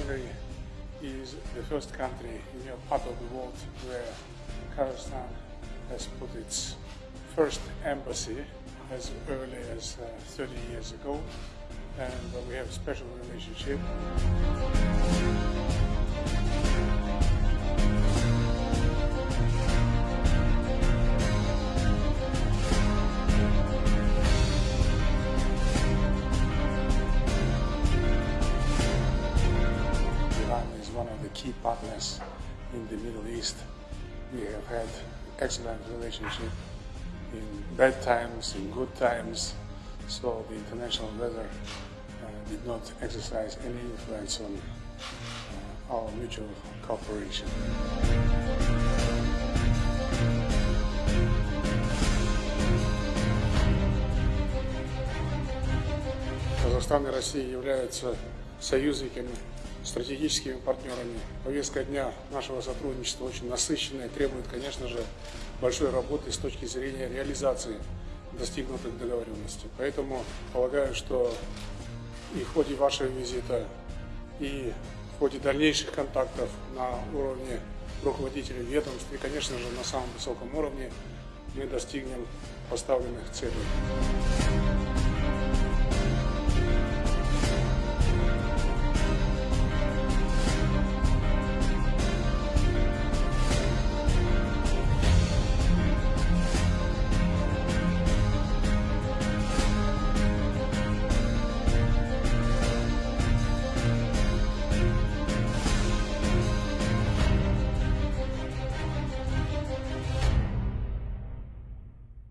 Hungary is the first country in your part of the world where Kazakhstan has put its first embassy as early as uh, 30 years ago and uh, we have a special relationship. of the key partners in the Middle East. We have had excellent relationship in bad times, in good times. So the international weather uh, did not exercise any influence on uh, our mutual cooperation. Казахстан и Россия являются союзниками, стратегическими партнерами. Повестка дня нашего сотрудничества очень насыщенная, требует, конечно же, большой работы с точки зрения реализации достигнутых договоренностей. Поэтому полагаю, что и в ходе вашего визита, и в ходе дальнейших контактов на уровне руководителей ведомств и, конечно же, на самом высоком уровне мы достигнем поставленных целей.